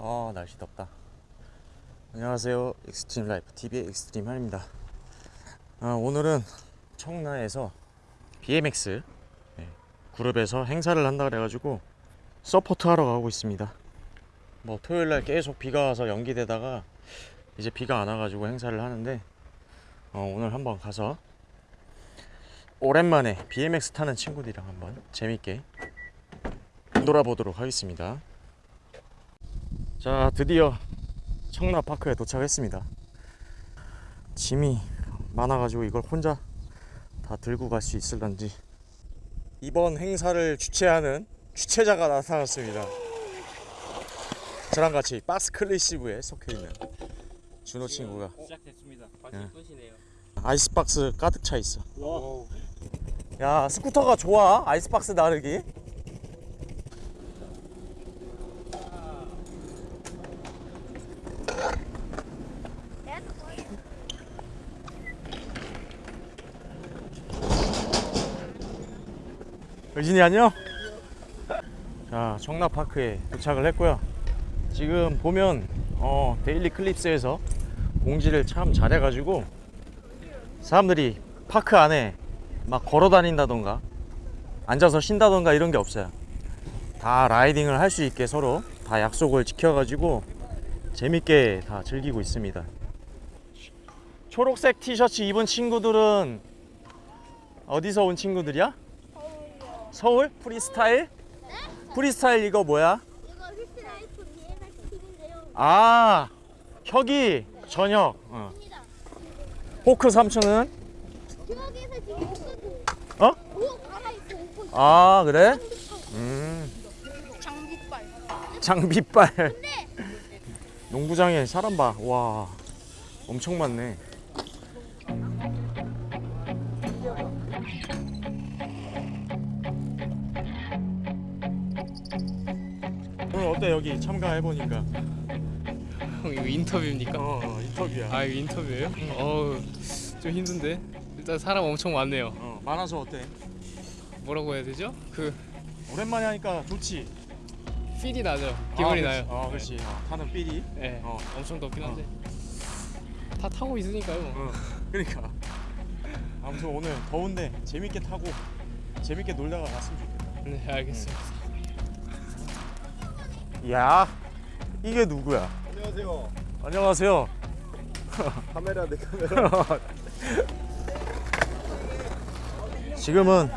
아 날씨 덥다. 안녕하세요. 익스트림 라이프 TV의 익스트림 한입니다. 아, 오늘은 청라에서 BMX 네, 그룹에서 행사를 한다 그래가지고 support 하러 가고 있습니다. 뭐 토요일날 계속 비가 와서 연기되다가 이제 비가 안 와가지고 행사를 하는데 어, 오늘 한번 가서 오랜만에 BMX 타는 친구들이랑 한번 재밌게 놀아보도록 하겠습니다 자 드디어 청라파크에 도착했습니다. 짐이 많아가지고 이걸 혼자 다 들고 갈 수 있을런지 이번 행사를 주최하는 주최자가 나타났습니다. 저랑 같이 박스 클래시브에 속해있는 준호 친구가. 시작됐습니다. 끝이네요. 아이스박스 가득 차 있어. 야 스쿠터가 좋아. 아이스박스 나르기 의진이 안녕? 자 청라파크에 도착을 했고요. 지금 보면 어, 데일리 클립스에서 공지를 참 잘해가지고 사람들이 파크 안에 막 걸어 다닌다던가 앉아서 쉰다던가 이런 게 없어요. 다 라이딩을 할 수 있게 서로 다 약속을 지켜가지고 재밌게 다 즐기고 있습니다. 초록색 티셔츠 입은 친구들은 어디서 온 친구들이야? 서울? 프리스타일? 프리스타일 이거 뭐야? 이거 휘스라이프 BMX 팀인데요. 아 혁이 저녁 어. 입니다. 호크 삼촌은? 여기에서 지금 어? 있어. 아 그래? 음 장비빨. 장비빨 농구장에 사람 봐 와 엄청 많네 오늘 어때 여기 참가해보니까 형 이거 인터뷰입니까? 어, 어 인터뷰야 아 이거 인터뷰예요? 어우 좀 힘든데 일단 사람 엄청 많네요. 어, 많아서 어때? 뭐라고 해야 되죠? 그 오랜만에 하니까 좋지 필이 나죠. 기분이 아, 나요. 그렇지. 어 그렇지 어, 타는 삘이 네, 어. 엄청 덥긴 한데 다 타고 있으니까요. 뭐. 어, 그러니까 아무튼 오늘 더운데 재밌게 타고 재밌게 놀다가 갔으면 좋겠다 네 알겠습니다. 야 이게 누구야? 안녕하세요. 안녕하세요. 카메라 내 카메라. 지금은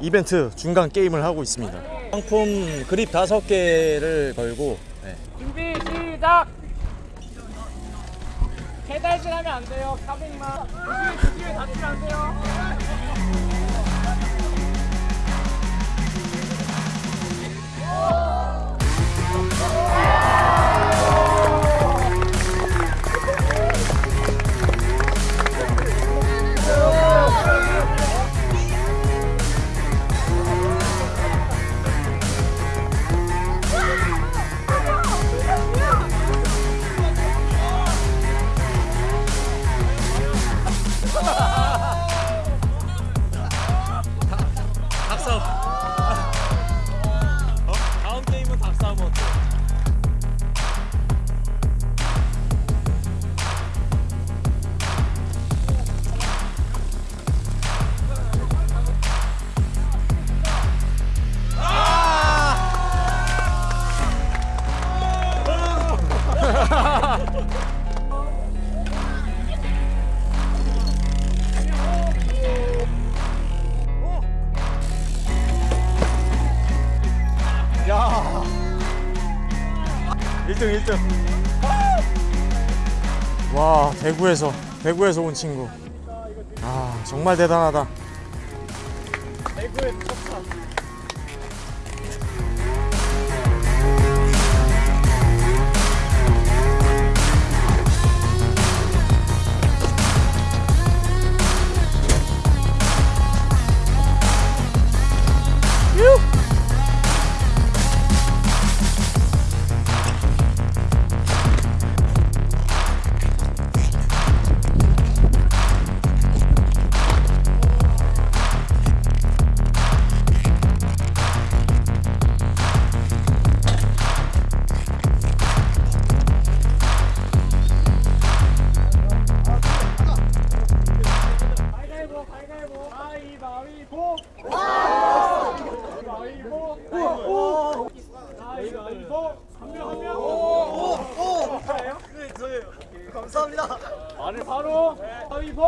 이벤트 중간 게임을 하고 있습니다. 상품 그립 다섯 개를 걸고 네. 준비 시작. 페달질 하면 안 돼요. 카빙만. 조심히 조심히 다치면 안 돼요. 닭 Música 1등 1등. 와, 대구에서 대구에서 온 친구. 아, 정말 대단하다. 대구의 첫차.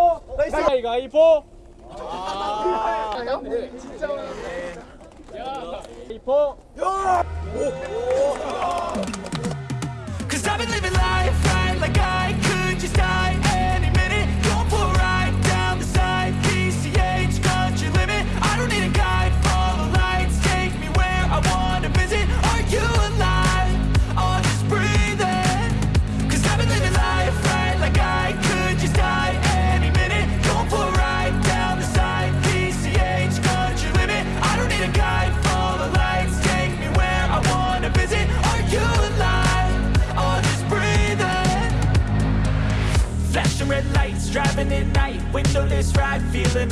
가위바위보 가위바위보 아 진짜 어려운데 야 가위바위보 야 Cause I've been living life right like I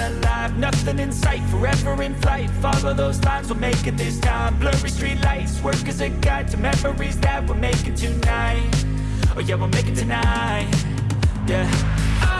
alive Nothing in sight, forever in flight. Follow those lines, we'll make it this time. Blurry street lights, work as a guide To memories that we're making tonight. Oh yeah, we'll make it tonight. Yeah.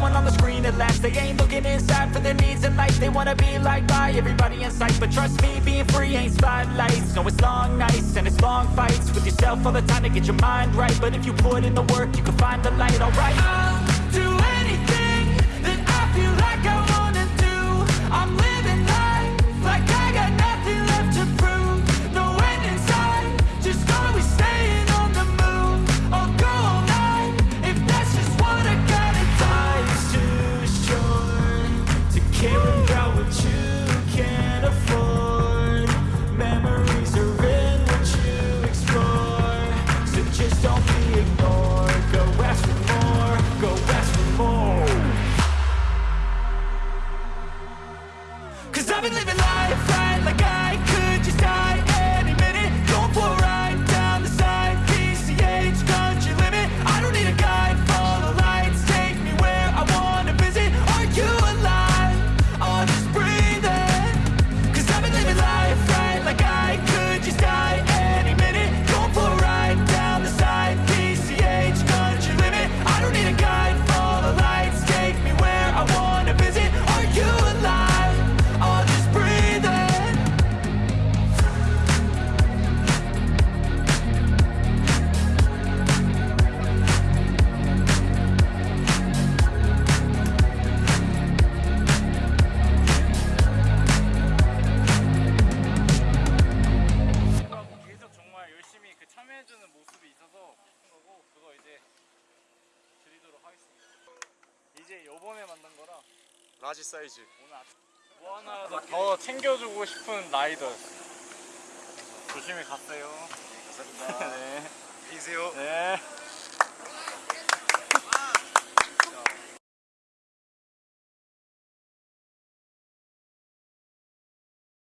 someone on the screen at last. They ain't looking inside for their needs in life They wanna be like by everybody in sight. But trust me, being free ain't spotlights. No, it's long nights and it's long fights. With yourself all the time to get your mind right. But if you put in the work, you can find the light, alright? 바지 사이즈. 뭐 하나 더 챙겨주고 싶은 라이더 조심히 갔어요. 네, 감사합니다. 네. 안녕히 계세요. 네.